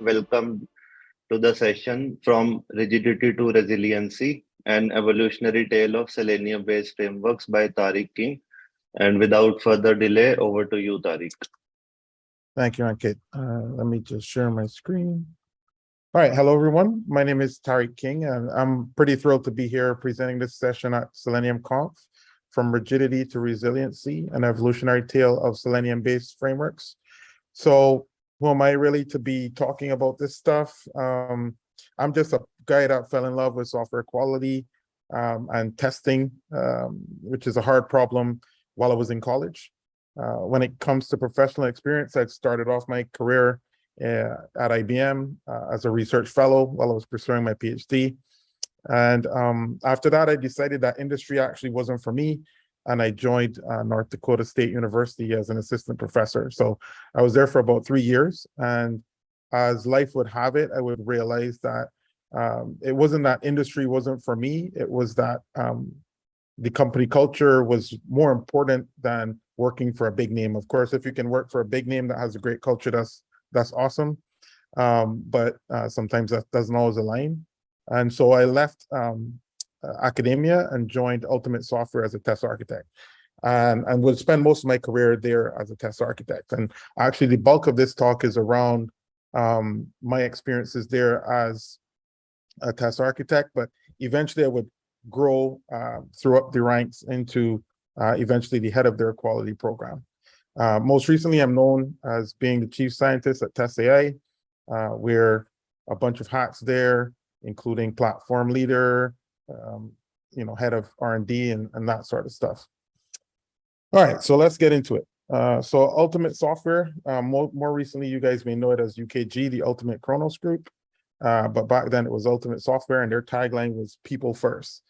welcome to the session from rigidity to resiliency, an evolutionary tale of selenium-based frameworks by Tariq King. And without further delay, over to you, Tariq. Thank you, Ankit. Uh, let me just share my screen. All right, hello everyone. My name is Tariq King, and I'm pretty thrilled to be here presenting this session at Selenium Conf, From Rigidity to Resiliency, an evolutionary tale of Selenium-based frameworks. So who am I really to be talking about this stuff? Um, I'm just a guy that fell in love with software quality um, and testing, um, which is a hard problem while I was in college. Uh, when it comes to professional experience, I started off my career uh, at IBM uh, as a research fellow while I was pursuing my PhD. And um, after that, I decided that industry actually wasn't for me. And I joined uh, North Dakota State University as an assistant professor. So I was there for about three years. And as life would have it, I would realize that um, it wasn't that industry wasn't for me. It was that um, the company culture was more important than working for a big name. Of course, if you can work for a big name that has a great culture, that's that's awesome. Um, but uh, sometimes that doesn't always align. And so I left um, academia and joined Ultimate Software as a test architect. And, and would spend most of my career there as a test architect. And actually the bulk of this talk is around um, my experiences there as a test architect, but eventually I would grow uh, through up the ranks into uh, eventually the head of their quality program. Uh, most recently, I'm known as being the chief scientist at TestAI. Uh, we're a bunch of hats there, including platform leader, um, you know, head of R&D and, and that sort of stuff. All right, so let's get into it. Uh, so Ultimate Software, uh, more, more recently, you guys may know it as UKG, the Ultimate Kronos Group. Uh, but back then it was Ultimate Software and their tagline was people first.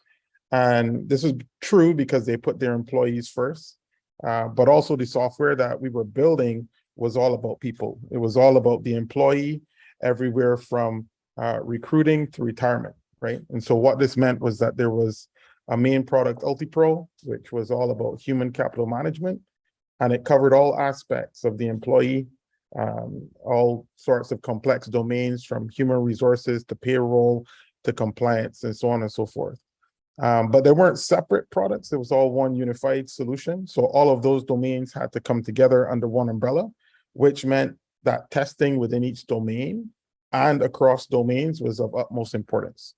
And this is true because they put their employees first, uh, but also the software that we were building was all about people. It was all about the employee everywhere from uh, recruiting to retirement right? And so what this meant was that there was a main product, UltiPro, which was all about human capital management, and it covered all aspects of the employee, um, all sorts of complex domains from human resources to payroll to compliance and so on and so forth. Um, but there weren't separate products. It was all one unified solution. So all of those domains had to come together under one umbrella, which meant that testing within each domain and across domains was of utmost importance.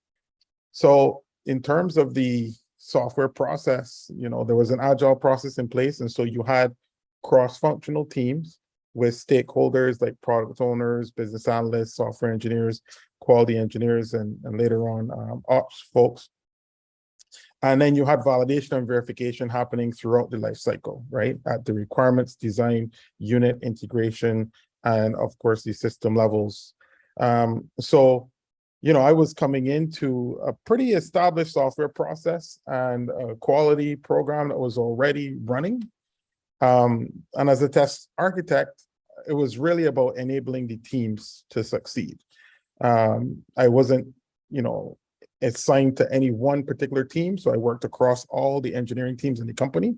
So in terms of the software process, you know, there was an agile process in place. And so you had cross-functional teams with stakeholders like product owners, business analysts, software engineers, quality engineers, and, and later on um, ops folks. And then you had validation and verification happening throughout the life cycle, right? At the requirements, design, unit integration, and of course the system levels. Um, so you know, I was coming into a pretty established software process and a quality program that was already running. Um, and as a test architect, it was really about enabling the teams to succeed. Um, I wasn't, you know, assigned to any one particular team. So I worked across all the engineering teams in the company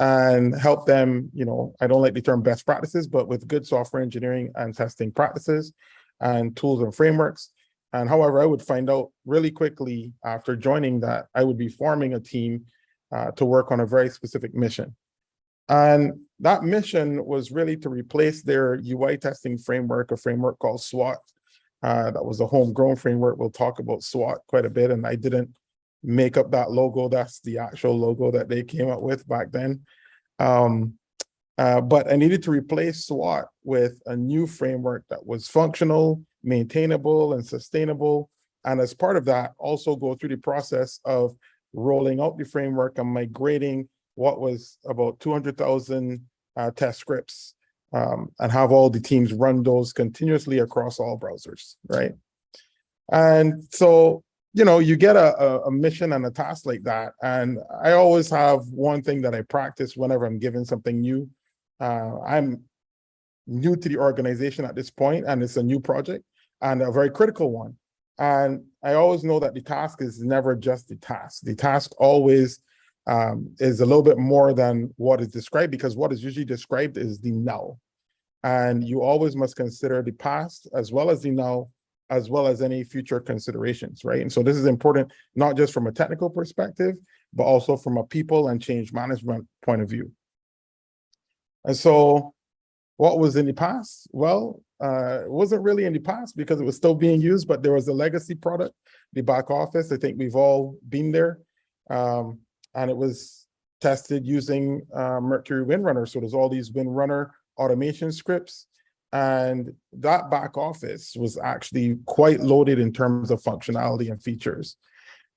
and help them, you know, I don't like the term best practices, but with good software engineering and testing practices and tools and frameworks, and however, I would find out really quickly after joining that I would be forming a team uh, to work on a very specific mission. And that mission was really to replace their UI testing framework, a framework called SWAT. Uh, that was a homegrown framework. We'll talk about SWAT quite a bit. And I didn't make up that logo. That's the actual logo that they came up with back then. Um, uh, but I needed to replace SWAT with a new framework that was functional, maintainable, and sustainable. And as part of that, also go through the process of rolling out the framework and migrating what was about 200,000 uh, test scripts um, and have all the teams run those continuously across all browsers, right? And so, you know, you get a, a, mission and a task like that. And I always have one thing that I practice whenever I'm given something new. Uh, I'm new to the organization at this point, and it's a new project and a very critical one. And I always know that the task is never just the task. The task always um, is a little bit more than what is described because what is usually described is the now. And you always must consider the past as well as the now, as well as any future considerations, right? And so this is important, not just from a technical perspective, but also from a people and change management point of view. And so what was in the past? Well, uh, it wasn't really in the past because it was still being used, but there was a legacy product, the back office. I think we've all been there. Um, and it was tested using uh, Mercury WinRunner. So there's all these WinRunner automation scripts. And that back office was actually quite loaded in terms of functionality and features.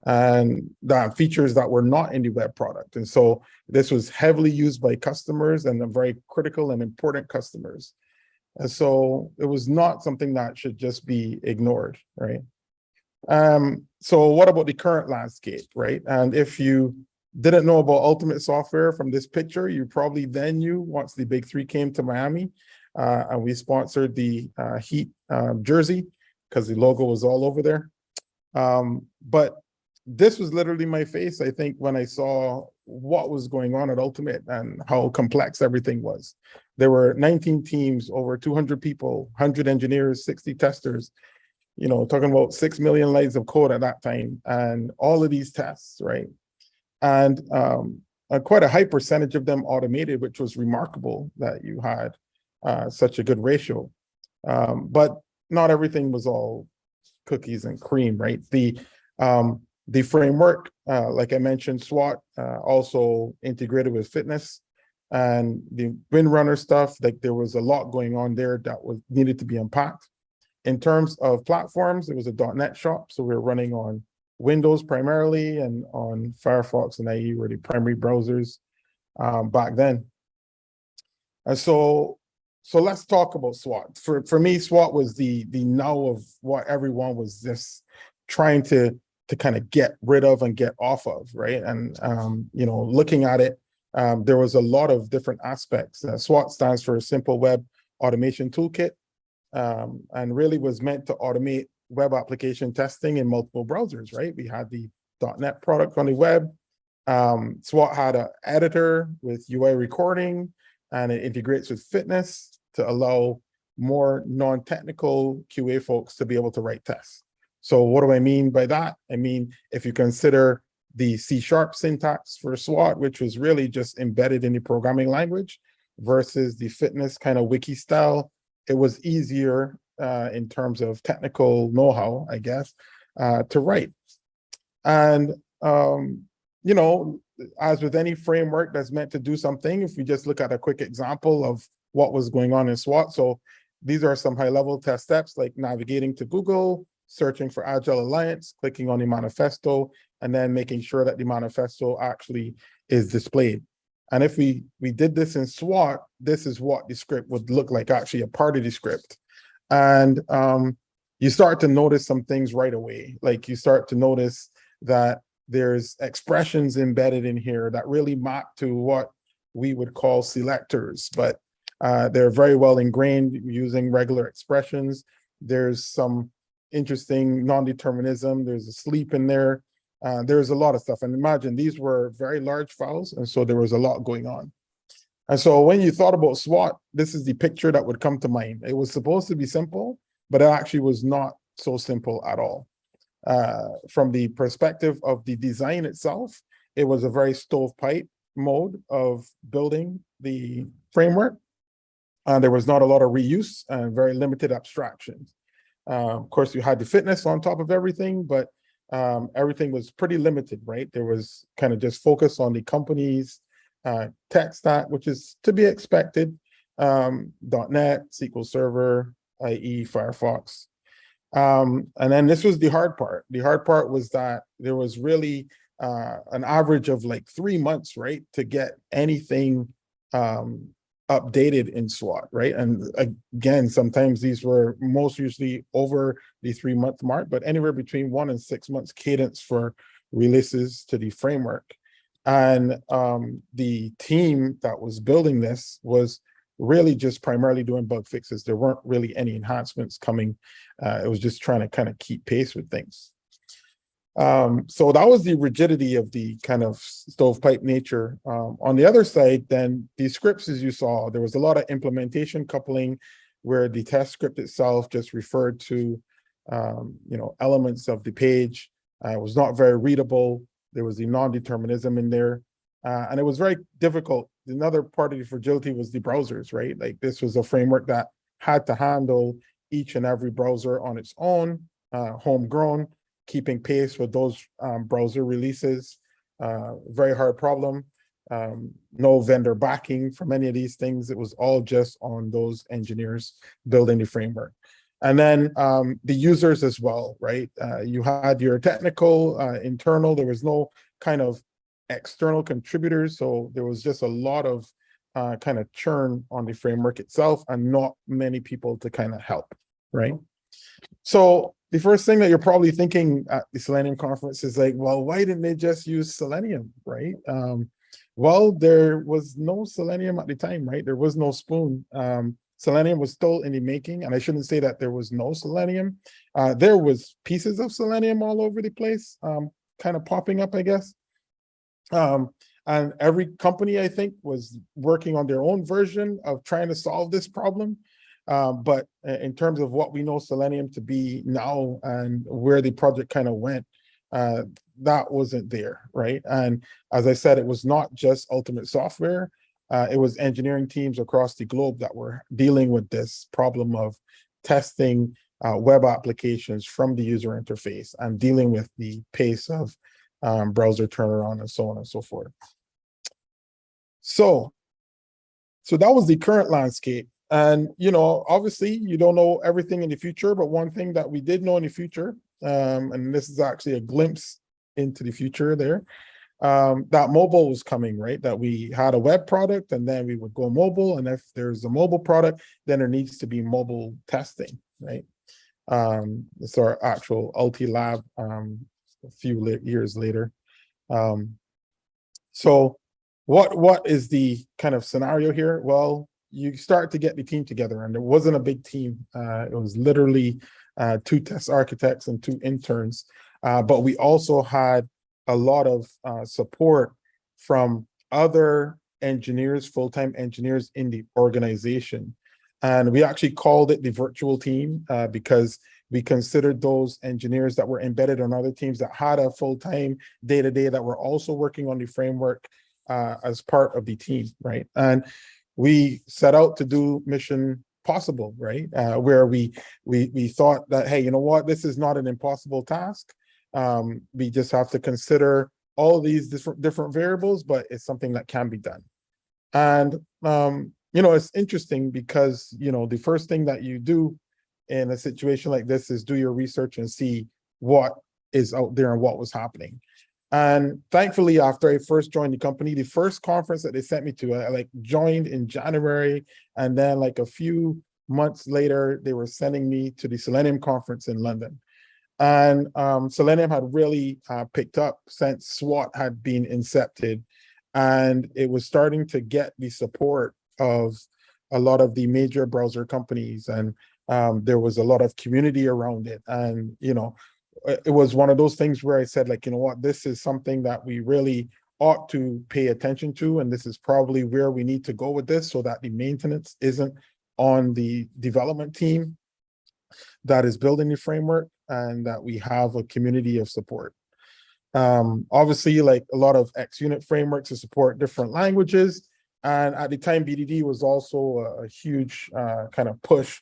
And that features that were not in the web product. And so this was heavily used by customers and very critical and important customers. And so it was not something that should just be ignored, right? Um, so what about the current landscape, right? And if you didn't know about Ultimate Software from this picture, you probably then knew once the big three came to Miami uh, and we sponsored the uh, Heat um, jersey because the logo was all over there. Um, but this was literally my face, I think, when I saw what was going on at Ultimate and how complex everything was. There were 19 teams, over 200 people, 100 engineers, 60 testers, you know, talking about 6 million lines of code at that time and all of these tests, right? And um, uh, quite a high percentage of them automated, which was remarkable that you had uh, such a good ratio. Um, but not everything was all cookies and cream, right? The um, the framework, uh, like I mentioned, SWAT uh, also integrated with FitNesse and the WinRunner stuff, like there was a lot going on there that was needed to be unpacked. In terms of platforms, it was a .NET shop, so we were running on Windows primarily and on Firefox and IE were the primary browsers um, back then. And so, so let's talk about SWAT. For for me, SWAT was the the now of what everyone was just trying to to kind of get rid of and get off of, right? And um, you know, looking at it, um, there was a lot of different aspects. Uh, SWAT stands for Simple Web Automation Toolkit, um, and really was meant to automate web application testing in multiple browsers, right? We had the .NET product on the web. Um, SWAT had an editor with UI recording, and it integrates with FitNesse to allow more non-technical QA folks to be able to write tests. So what do I mean by that? I mean, if you consider the C sharp syntax for SWAT, which was really just embedded in the programming language versus the FitNesse kind of wiki style, it was easier uh, in terms of technical know-how, I guess, uh, to write. And, um, you know, as with any framework that's meant to do something, if we just look at a quick example of what was going on in SWAT. So these are some high level test steps like navigating to Google, searching for Agile Alliance, clicking on the manifesto, and then making sure that the manifesto actually is displayed. And if we, we did this in SWAT, this is what the script would look like, actually a part of the script. And um, you start to notice some things right away. Like you start to notice that there's expressions embedded in here that really map to what we would call selectors, but uh, they're very well ingrained using regular expressions. There's some interesting non-determinism. There's a sleep in there. Uh, there's a lot of stuff. And imagine these were very large files. And so there was a lot going on. And so when you thought about SWAT, this is the picture that would come to mind. It was supposed to be simple, but it actually was not so simple at all. Uh, from the perspective of the design itself, it was a very stovepipe mode of building the framework. Uh, there was not a lot of reuse and very limited abstractions. Uh, of course, you had the FitNesse on top of everything, but um, everything was pretty limited, right? There was kind of just focus on the company's uh, tech stack, which is to be expected. Um, .NET, SQL Server, IE, Firefox. Um, and then this was the hard part. The hard part was that there was really uh, an average of like three months, right, to get anything um, updated in SWAT, right? And again, sometimes these were most usually over the three month mark, but anywhere between one and six months cadence for releases to the framework. And um, the team that was building this was really just primarily doing bug fixes. There weren't really any enhancements coming. Uh, it was just trying to kind of keep pace with things. Um, so that was the rigidity of the kind of stovepipe nature. Um, on the other side, then the scripts, as you saw, there was a lot of implementation coupling where the test script itself just referred to, um, you know, elements of the page. Uh, it was not very readable. There was the non-determinism in there. Uh, and it was very difficult. Another part of the fragility was the browsers, right? Like this was a framework that had to handle each and every browser on its own, uh, homegrown, keeping pace with those um, browser releases. Uh, very hard problem. Um, no vendor backing from any of these things. It was all just on those engineers building the framework. And then um, the users as well, right? Uh, you had your technical, uh, internal, there was no kind of external contributors. So there was just a lot of uh, kind of churn on the framework itself and not many people to kind of help, right? So the first thing that you're probably thinking at the Selenium conference is like, well, why didn't they just use Selenium, right? Um, well, there was no Selenium at the time, right? There was no spoon. Um, Selenium was still in the making, and I shouldn't say that there was no Selenium. Uh, there was pieces of Selenium all over the place, um, kind of popping up, I guess. Um, and every company, I think, was working on their own version of trying to solve this problem. Um, but in terms of what we know Selenium to be now and where the project kind of went, uh, that wasn't there, right? And as I said, it was not just Ultimate Software. Uh, it was engineering teams across the globe that were dealing with this problem of testing uh, web applications from the user interface and dealing with the pace of um, browser turnaround and so on and so forth. So, so that was the current landscape. And, you know, obviously you don't know everything in the future, but one thing that we did know in the future, um, and this is actually a glimpse into the future there, um, that mobile was coming, right? That we had a web product and then we would go mobile. And if there's a mobile product, then there needs to be mobile testing, right? Um, it's our actual LT lab um, a few years later. Um, so what what is the kind of scenario here? Well, you start to get the team together and it wasn't a big team. Uh, it was literally uh, two test architects and two interns. Uh, but we also had a lot of uh, support from other engineers, full-time engineers in the organization. And we actually called it the virtual team uh, because we considered those engineers that were embedded on other teams that had a full-time day-to-day that were also working on the framework uh, as part of the team, right? And we set out to do mission possible, right? Uh, where we we we thought that, hey, you know what, this is not an impossible task. Um, we just have to consider all these different different variables, but it's something that can be done. And um, you know, it's interesting because you know the first thing that you do in a situation like this is do your research and see what is out there and what was happening. And thankfully, after I first joined the company, the first conference that they sent me to, I like joined in January. And then like a few months later, they were sending me to the Selenium conference in London. And um, Selenium had really uh, picked up since SWAT had been incepted. And it was starting to get the support of a lot of the major browser companies. And um, there was a lot of community around it. And, you know, it was one of those things where I said, like, you know what, this is something that we really ought to pay attention to. And this is probably where we need to go with this so that the maintenance isn't on the development team that is building the framework and that we have a community of support. Um, obviously, like a lot of XUnit frameworks to support different languages. And at the time, BDD was also a, a huge uh, kind of push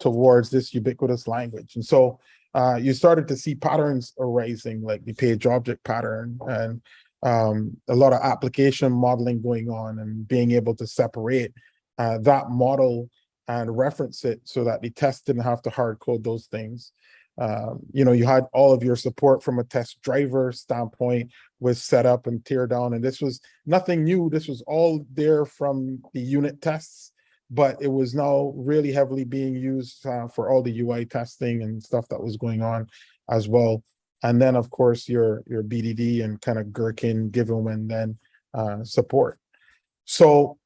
towards this ubiquitous language. And so uh, you started to see patterns arising, like the page object pattern and um, a lot of application modeling going on and being able to separate uh, that model and reference it so that the test didn't have to hard code those things. Um, you know, you had all of your support from a test driver standpoint was set up and tear down, and this was nothing new. This was all there from the unit tests but it was now really heavily being used uh, for all the UI testing and stuff that was going on as well. And then, of course, your your BDD and kind of Gherkin, Given and then uh, support. So,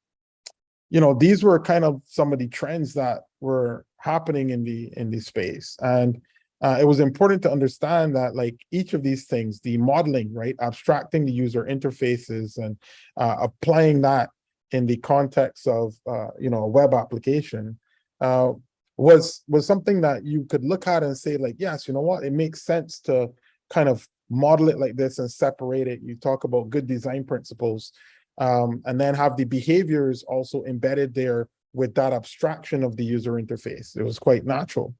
you know, these were kind of some of the trends that were happening in the in the space. And uh, it was important to understand that like each of these things, the modeling, right, abstracting the user interfaces and uh, applying that in the context of, uh, you know, a web application, uh, was was something that you could look at and say like, yes, you know what, it makes sense to kind of model it like this and separate it. You talk about good design principles, um, and then have the behaviors also embedded there with that abstraction of the user interface. It was quite natural.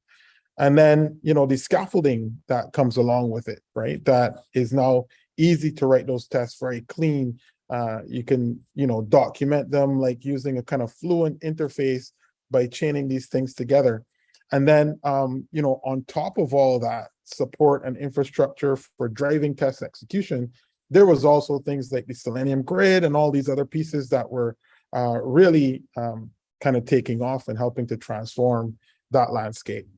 And then, you know, the scaffolding that comes along with it, right? That is now easy to write those tests very clean. Uh, you can, you know, document them like using a kind of fluent interface by chaining these things together. And then, um, you know, on top of all that, support and infrastructure for driving test execution, there was also things like the Selenium grid and all these other pieces that were uh, really um, kind of taking off and helping to transform that landscape.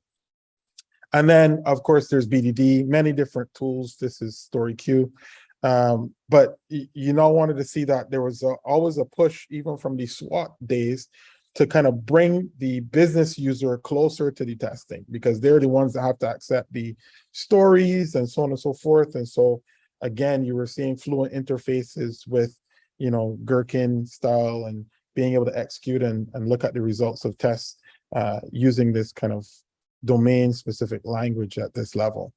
And then, of course, there's BDD, many different tools. This is StoryQ. Um, but you know, I wanted to see that there was a, always a push, even from the SWAT days, to kind of bring the business user closer to the testing because they're the ones that have to accept the stories and so on and so forth. And so, again, you were seeing fluent interfaces with, you know, Gherkin style and being able to execute and, and look at the results of tests uh, using this kind of domain specific language at this level.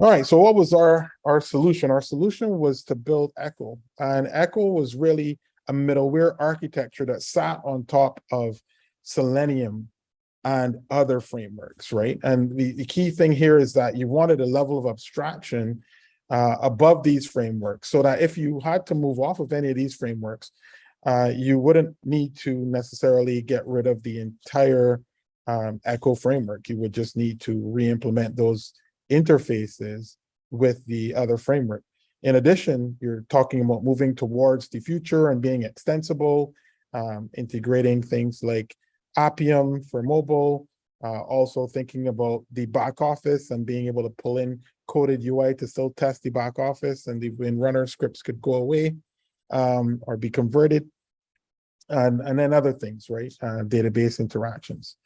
All right, so what was our, our solution? Our solution was to build Echo and Echo was really a middleware architecture that sat on top of Selenium and other frameworks, right? And the, the key thing here is that you wanted a level of abstraction uh, above these frameworks so that if you had to move off of any of these frameworks, uh, you wouldn't need to necessarily get rid of the entire um, Echo framework. You would just need to re-implement those interfaces with the other framework. In addition, you're talking about moving towards the future and being extensible, um, integrating things like Appium for mobile, uh, also thinking about the back office and being able to pull in coded UI to still test the back office and the WinRunner scripts could go away um, or be converted. And, and then other things, right? Uh, database interactions.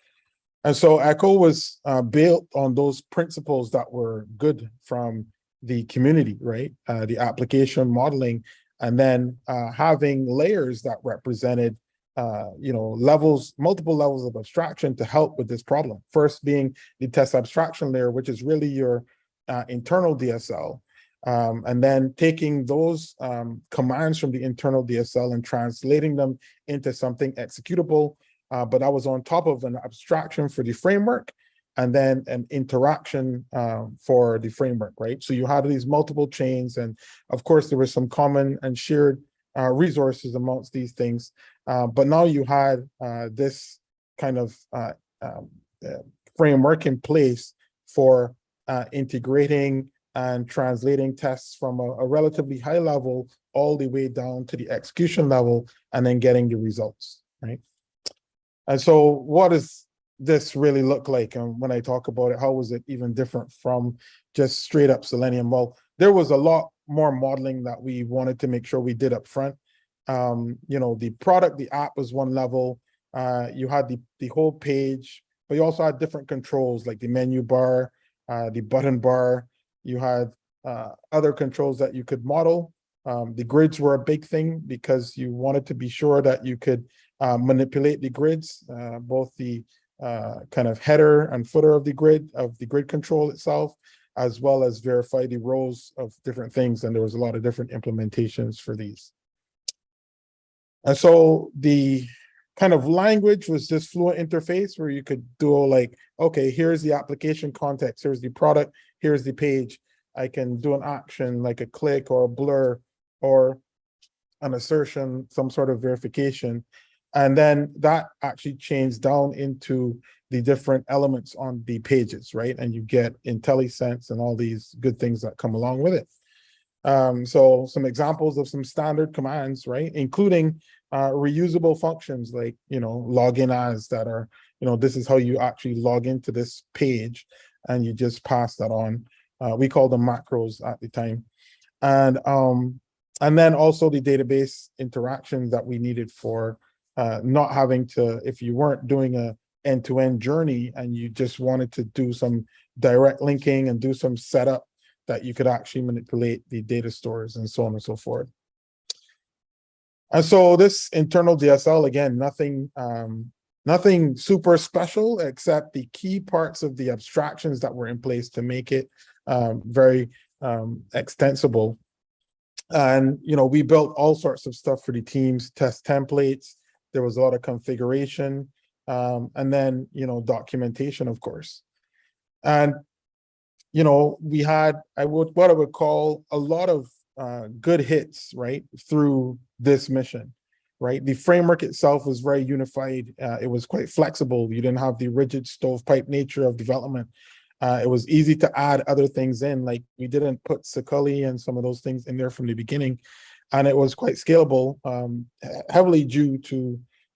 And so Echo was uh, built on those principles that were good from the community, right? Uh, the application modeling, and then uh, having layers that represented, uh, you know, levels, multiple levels of abstraction to help with this problem. First being the test abstraction layer, which is really your uh, internal DSL, um, and then taking those um, commands from the internal DSL and translating them into something executable uh, but I was on top of an abstraction for the framework and then an interaction um, for the framework, right? So you had these multiple chains, and of course there was some common and shared uh, resources amongst these things. Uh, but now you had uh, this kind of uh, um, uh, framework in place for integrating and translating tests from a, a relatively high level all the way down to the execution level and then getting the results, right? And so what does this really look like? And when I talk about it, how was it even different from just straight up Selenium? Well, there was a lot more modeling that we wanted to make sure we did up front. Um, you know, the product, the app was one level. Uh, you had the, the whole page, but you also had different controls like the menu bar, uh, the button bar. You had uh, other controls that you could model. Um, the grids were a big thing because you wanted to be sure that you could manipulate the grids, uh, both the uh, kind of header and footer of the grid, of the grid control itself, as well as verify the rows of different things. And there was a lot of different implementations for these. And so the kind of language was this fluent interface where you could do like, okay, here's the application context, here's the product, here's the page. I can do an action like a click or a blur or an assertion, some sort of verification. And then that actually changed down into the different elements on the pages, right? And you get IntelliSense and all these good things that come along with it. Um, so some examples of some standard commands, right? Including uh, reusable functions like, you know, login as that are, you know, this is how you actually log into this page and you just pass that on. Uh, we call them macros at the time. And, um, and then also the database interactions that we needed for uh, not having to, if you weren't doing a end-to-end journey and you just wanted to do some direct linking and do some setup that you could actually manipulate the data stores and so on and so forth. And so this internal DSL, again, nothing, um, nothing super special except the key parts of the abstractions that were in place to make it um, very um, extensible. And, you know, we built all sorts of stuff for the teams, test templates. There was a lot of configuration, um, and then, you know, documentation, of course. And, you know, we had, I would, what I would call a lot of uh, good hits, right, through this mission, right? The framework itself was very unified. Uh, it was quite flexible. You didn't have the rigid stovepipe nature of development. Uh, it was easy to add other things in, like we didn't put Sakuli and some of those things in there from the beginning. And it was quite scalable, um, heavily due to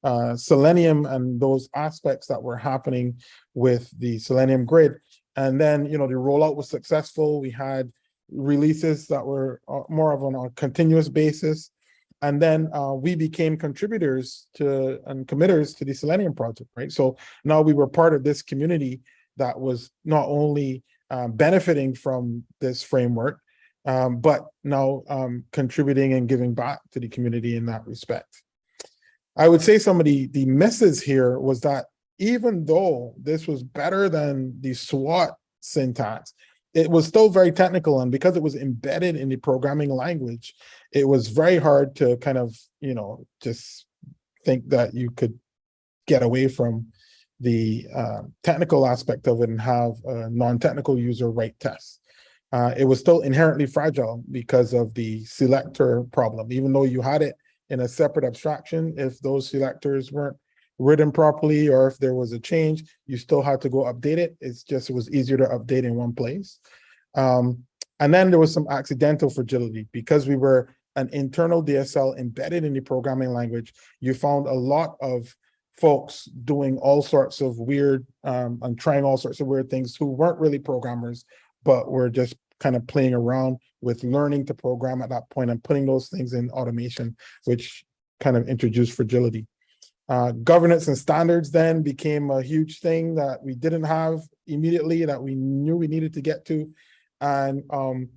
uh, Selenium and those aspects that were happening with the Selenium grid. And then, you know, the rollout was successful. We had releases that were uh, more of on a continuous basis. And then uh, we became contributors to and committers to the Selenium project, right? So now we were part of this community that was not only um, benefiting from this framework, um, but now um, contributing and giving back to the community in that respect. I would say some of the, the misses here was that even though this was better than the SWAT syntax, it was still very technical and because it was embedded in the programming language, it was very hard to kind of, you know, just think that you could get away from the uh, technical aspect of it and have a non-technical user write tests. Uh, it was still inherently fragile because of the selector problem, even though you had it in a separate abstraction, if those selectors weren't written properly or if there was a change, you still had to go update it. It's just, it was easier to update in one place. Um, and then there was some accidental fragility because we were an internal DSL embedded in the programming language. You found a lot of folks doing all sorts of weird um, and trying all sorts of weird things who weren't really programmers, but we're just kind of playing around with learning to program at that point and putting those things in automation, which kind of introduced fragility. Uh, governance and standards then became a huge thing that we didn't have immediately that we knew we needed to get to. And um,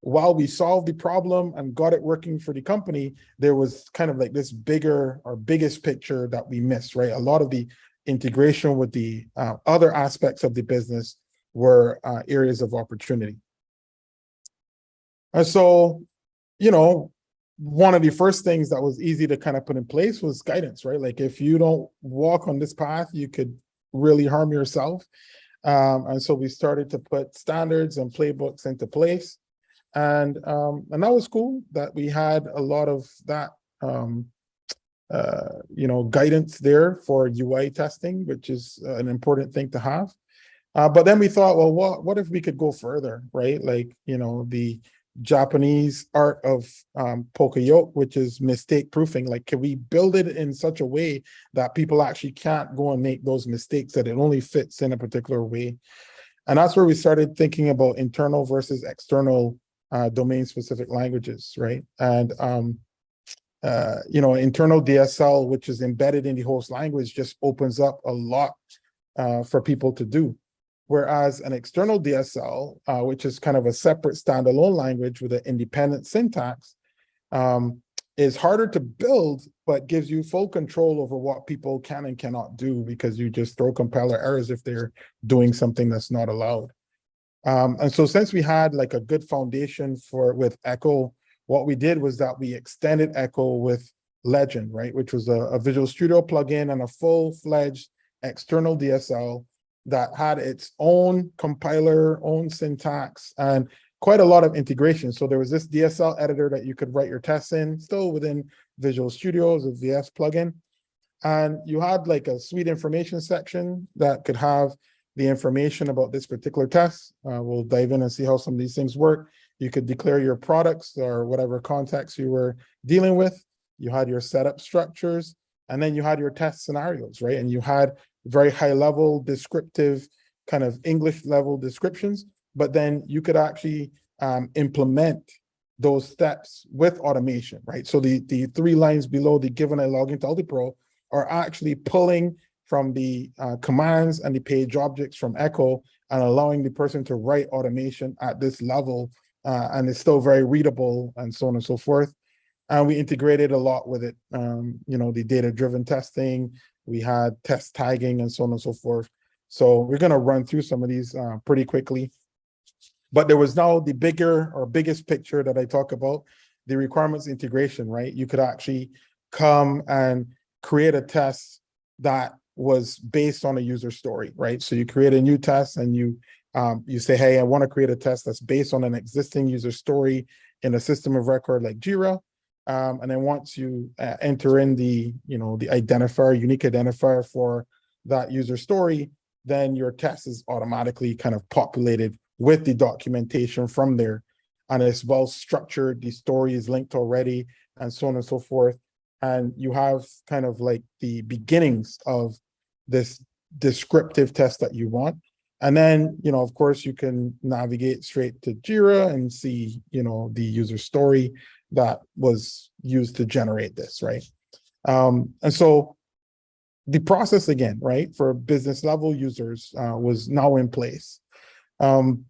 while we solved the problem and got it working for the company, there was kind of like this bigger or biggest picture that we missed, right? A lot of the integration with the uh, other aspects of the business were uh, areas of opportunity. And so, you know, one of the first things that was easy to kind of put in place was guidance, right? Like if you don't walk on this path, you could really harm yourself. Um, and so we started to put standards and playbooks into place. And um, and that was cool that we had a lot of that um, uh, you know, guidance there for UI testing, which is an important thing to have. Uh, but then we thought, well, what, what if we could go further, right? Like, you know, the Japanese art of um, poka-yoke, which is mistake proofing. Like, can we build it in such a way that people actually can't go and make those mistakes, that it only fits in a particular way? And that's where we started thinking about internal versus external uh, domain-specific languages, right? And, um, uh, you know, internal DSL, which is embedded in the host language, just opens up a lot uh, for people to do. Whereas an external DSL, uh, which is kind of a separate standalone language with an independent syntax, um, is harder to build, but gives you full control over what people can and cannot do because you just throw compiler errors if they're doing something that's not allowed. Um, and so since we had like a good foundation for with Echo, what we did was that we extended Echo with Legend, right, which was a, a Visual Studio plugin and a full-fledged external DSL that had its own compiler, own syntax, and quite a lot of integration. So there was this DSL editor that you could write your tests in, still within Visual Studio's a VS plugin. And you had like a suite information section that could have the information about this particular test. Uh, we'll dive in and see how some of these things work. You could declare your products or whatever context you were dealing with. You had your setup structures, and then you had your test scenarios, right? And you had very high level descriptive kind of English level descriptions, but then you could actually um, implement those steps with automation, right? So the, the three lines below the given I log into UltiPro are actually pulling from the uh, commands and the page objects from Echo and allowing the person to write automation at this level. uh, and it's still very readable and so on and so forth. And we integrated a lot with it. Um, you know, the data-driven testing, we had test tagging and so on and so forth. So we're gonna run through some of these uh, pretty quickly. But there was now the bigger or biggest picture that I talk about, the requirements integration, right? You could actually come and create a test that was based on a user story, right? So you create a new test and you um, you say, hey, I want to create a test that's based on an existing user story in a system of record like Jira. Um, and then once you uh, enter in the, you know, the identifier, unique identifier for that user story, then your test is automatically kind of populated with the documentation from there. And it's well structured, the story is linked already, and so on and so forth. And you have kind of like the beginnings of this descriptive test that you want. And then, you know, of course, you can navigate straight to Jira and see, you know, the user story that was used to generate this, right? Um, and so the process again, right, for business level users uh, was now in place. Um,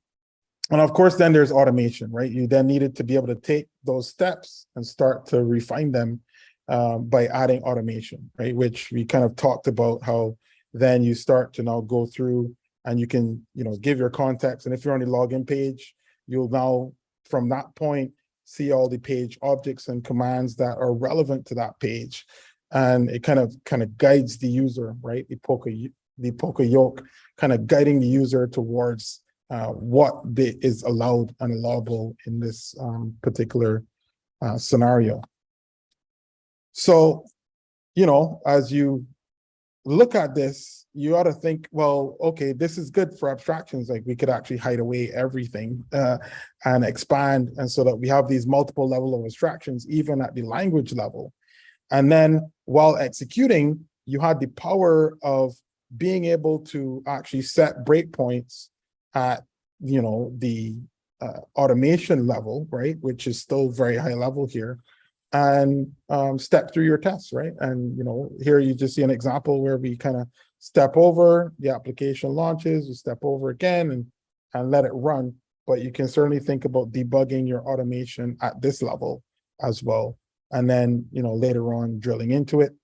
and of course, then there's automation, right? You then needed to be able to take those steps and start to refine them um, by adding automation, right? Which we kind of talked about how then you start to now go through and you can, you know, give your context. And if you're on the login page, you'll now, from that point, see all the page objects and commands that are relevant to that page. And it kind of kind of guides the user, right? The poka, the poka-yoke, kind of guiding the user towards uh, what the, is allowed and allowable in this um, particular uh, scenario. So, you know, as you look at this, you ought to think, well, okay, this is good for abstractions. Like we could actually hide away everything uh, and expand. And so that we have these multiple level of abstractions, even at the language level. And then while executing, you had the power of being able to actually set breakpoints at, you know, the uh, automation level, right? Which is still very high level here and um, step through your tests, right? And, you know, here you just see an example where we kind of step over, the application launches, you step over again and, and let it run. But you can certainly think about debugging your automation at this level as well. And then, you know, later on drilling into it.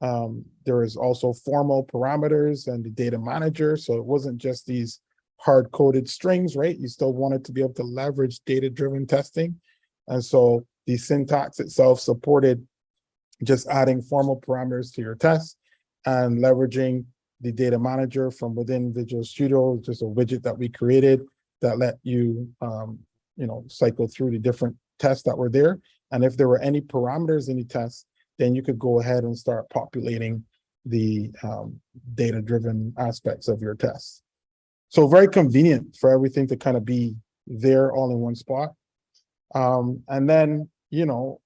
Um, there is also formal parameters and the data manager. So it wasn't just these hard coded strings, right? You still wanted to be able to leverage data driven testing. And so the syntax itself supported just adding formal parameters to your test and leveraging the data manager from within Visual Studio, just a widget that we created that let you, um, you know, cycle through the different tests that were there. And if there were any parameters in the test, then you could go ahead and start populating the um, data-driven aspects of your test. So very convenient for everything to kind of be there all in one spot. Um, and then, you know,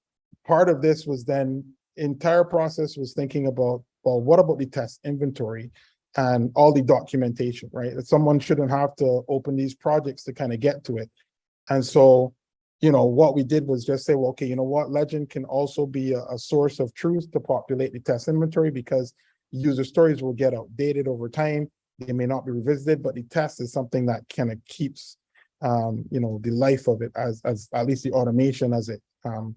part of this was then entire process was thinking about, well, what about the test inventory and all the documentation, right? That someone shouldn't have to open these projects to kind of get to it. And so, you know, what we did was just say, well, okay, you know what, Legend can also be a, a source of truth to populate the test inventory because user stories will get outdated over time. They may not be revisited, but the test is something that kind of keeps um, you know, the life of it as, as at least the automation as it um,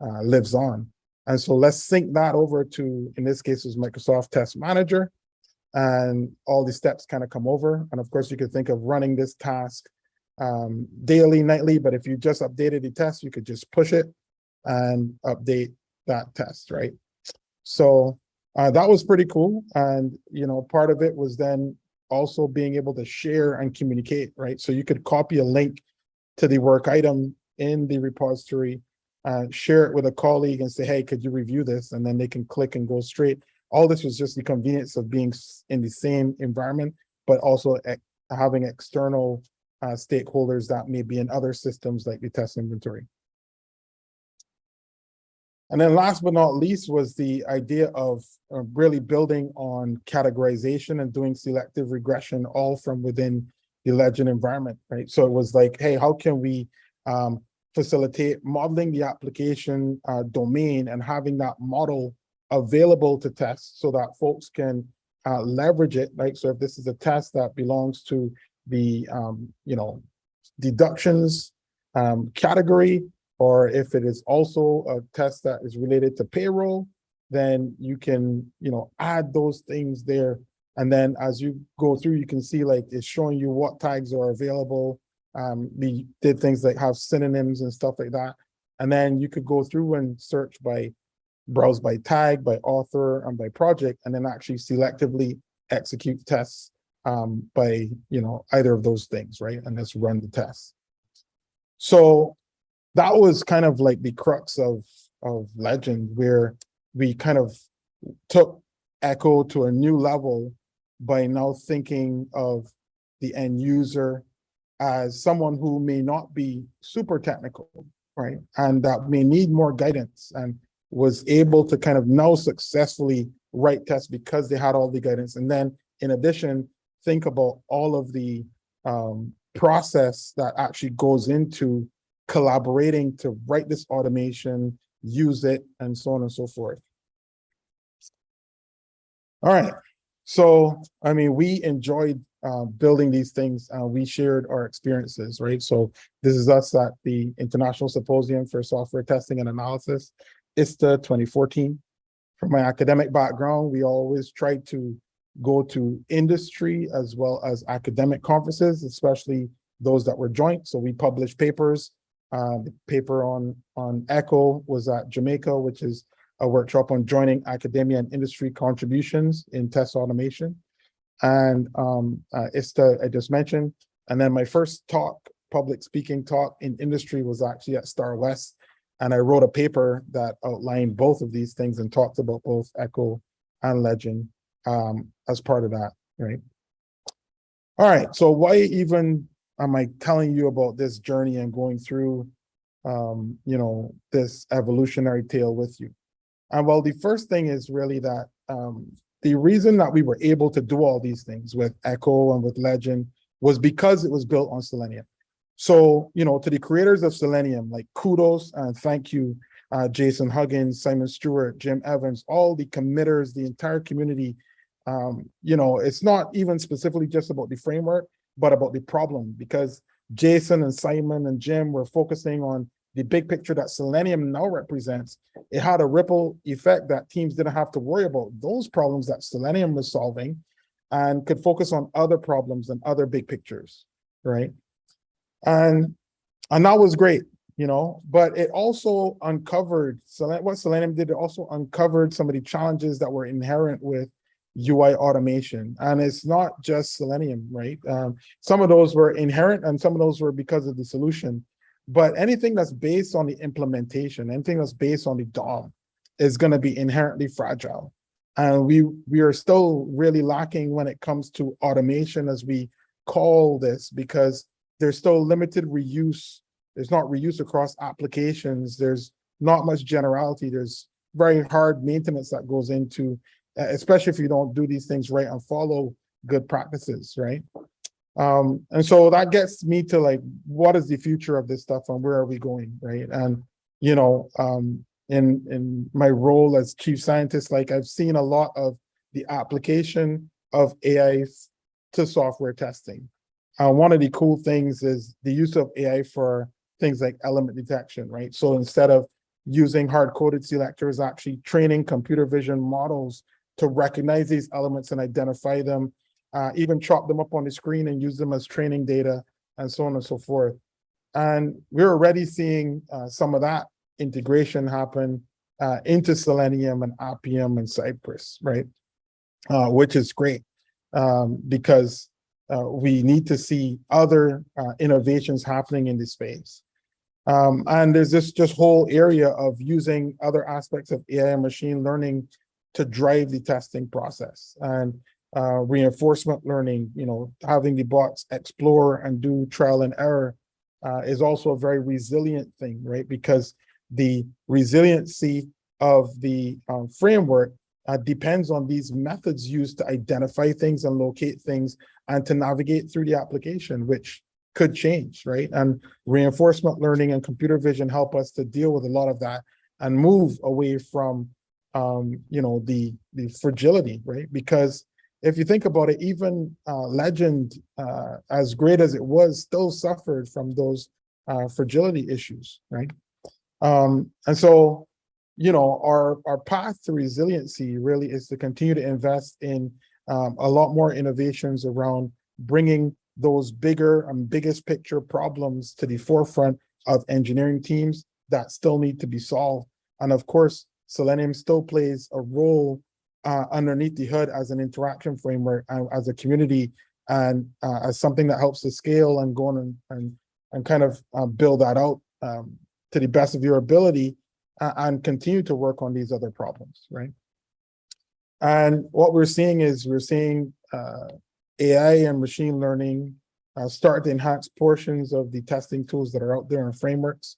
uh, lives on. And so let's sync that over to, in this case, is Microsoft Test Manager. And all the steps kind of come over. And of course, you could think of running this task um, daily, nightly, but if you just updated the test, you could just push it and update that test, right? So uh, that was pretty cool. And, you know, part of it was then also being able to share and communicate, right? So you could copy a link to the work item in the repository, uh, share it with a colleague and say, hey, could you review this? And then they can click and go straight. All this was just the convenience of being in the same environment, but also having external uh, stakeholders that may be in other systems like the test inventory. And then last but not least was the idea of uh, really building on categorization and doing selective regression all from within the legend environment, right? So it was like, hey, how can we um, facilitate modeling the application uh, domain and having that model available to test so that folks can uh, leverage it, right? So if this is a test that belongs to the, um, you know, deductions um, category, or if it is also a test that is related to payroll, then you can, you know, add those things there. And then as you go through, you can see like it's showing you what tags are available. Um, we did things like have synonyms and stuff like that. And then you could go through and search by browse by tag, by author, and by project, and then actually selectively execute tests um, by, you know, either of those things, right? And let's run the test. So that was kind of like the crux of, of Legend, where we kind of took Echo to a new level by now thinking of the end user as someone who may not be super technical, right? And that may need more guidance and was able to kind of now successfully write tests because they had all the guidance. And then in addition, think about all of the um, process that actually goes into collaborating to write this automation, use it, and so on and so forth. All right. So, I mean, we enjoyed uh, building these things. Uh, we shared our experiences, right? So this is us at the International Symposium for Software Testing and Analysis, ISSTA 2014. From my academic background, we always tried to go to industry as well as academic conferences, especially those that were joint. So we published papers. Uh, the paper on, on ECHO was at Jamaica, which is a workshop on joining academia and industry contributions in test automation. And um, uh, ISSTA, I just mentioned. And then my first talk, public speaking talk in industry was actually at STARWEST. And I wrote a paper that outlined both of these things and talked about both Echo and Legend um, as part of that, right? All right, so why even am I telling you about this journey and going through, um, you know, this evolutionary tale with you? And well, the first thing is really that um, the reason that we were able to do all these things with Echo and with Legend was because it was built on Selenium. So, you know, to the creators of Selenium, like kudos and thank you, uh, Jason Huggins, Simon Stewart, Jim Evans, all the committers, the entire community. Um, you know, it's not even specifically just about the framework, but about the problem because Jason and Simon and Jim were focusing on the big picture that Selenium now represents, it had a ripple effect that teams didn't have to worry about those problems that Selenium was solving and could focus on other problems and other big pictures, right? And, and that was great, you know, but it also uncovered, what Selenium did, it also uncovered some of the challenges that were inherent with UI automation. And it's not just Selenium, right? Um, some of those were inherent and some of those were because of the solution. But anything that's based on the implementation, anything that's based on the DOM is going to be inherently fragile. And we, we are still really lacking when it comes to automation as we call this, because there's still limited reuse. There's not reuse across applications. There's not much generality. There's very hard maintenance that goes into, especially if you don't do these things right and follow good practices, right? Um, and so that gets me to like, what is the future of this stuff and where are we going, right? And, you know, um, in, in my role as chief scientist, like I've seen a lot of the application of AI to software testing. Uh, one of the cool things is the use of AI for things like element detection, right? So instead of using hard-coded selectors, actually training computer vision models to recognize these elements and identify them uh, even chop them up on the screen and use them as training data and so on and so forth. And we're already seeing uh, some of that integration happen uh, into Selenium and Appium and Cypress, right? Uh, which is great um, because uh, we need to see other uh, innovations happening in this space. Um, and there's this just whole area of using other aspects of AI and machine learning to drive the testing process. And uh, reinforcement learning, you know, having the bots explore and do trial and error uh, is also a very resilient thing, right? Because the resiliency of the um, framework uh, depends on these methods used to identify things and locate things and to navigate through the application, which could change, right? And reinforcement learning and computer vision help us to deal with a lot of that and move away from, um, you know, the, the fragility, right? Because if you think about it, even uh, Legend, uh, as great as it was, still suffered from those uh, fragility issues, right? Um, and so, you know, our our path to resiliency really is to continue to invest in um, a lot more innovations around bringing those bigger and biggest picture problems to the forefront of engineering teams that still need to be solved. And of course, Selenium still plays a role uh, underneath the hood as an interaction framework and as a community and uh, as something that helps to scale and go on and and, and kind of uh, build that out um, to the best of your ability uh, and continue to work on these other problems, right? And what we're seeing is we're seeing uh, AI and machine learning uh, start to enhance portions of the testing tools that are out there and frameworks.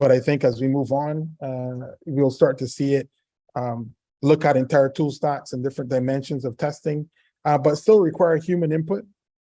But I think as we move on, uh, we'll start to see it um, look at entire tool stacks and different dimensions of testing, uh, but still require human input.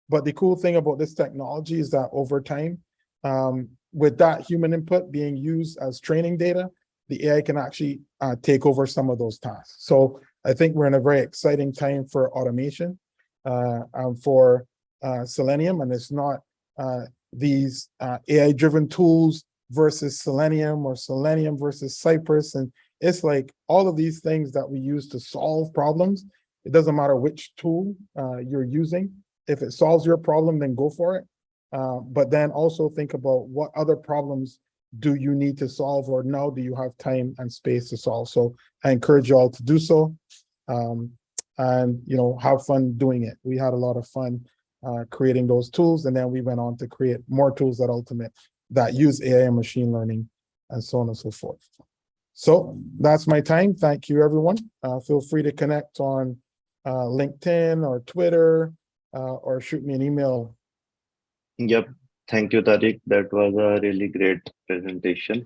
But the cool thing about this technology is that over time, um, with that human input being used as training data, the AI can actually uh, take over some of those tasks. So I think we're in a very exciting time for automation uh, for uh, Selenium, and it's not uh, these uh, AI-driven tools versus Selenium or Selenium versus Cypress. And it's like all of these things that we use to solve problems. It doesn't matter which tool uh, you're using. If it solves your problem, then go for it. Uh, but then also think about what other problems do you need to solve or now do you have time and space to solve? So I encourage you all to do so. Um, and you know, have fun doing it. We had a lot of fun uh, creating those tools, and then we went on to create more tools that ultimate that use AI and machine learning and so on and so forth. So that's my time. Thank you, everyone. Uh, feel free to connect on uh, LinkedIn or Twitter uh, or shoot me an email. Yep. Thank you, Tariq. That was a really great presentation.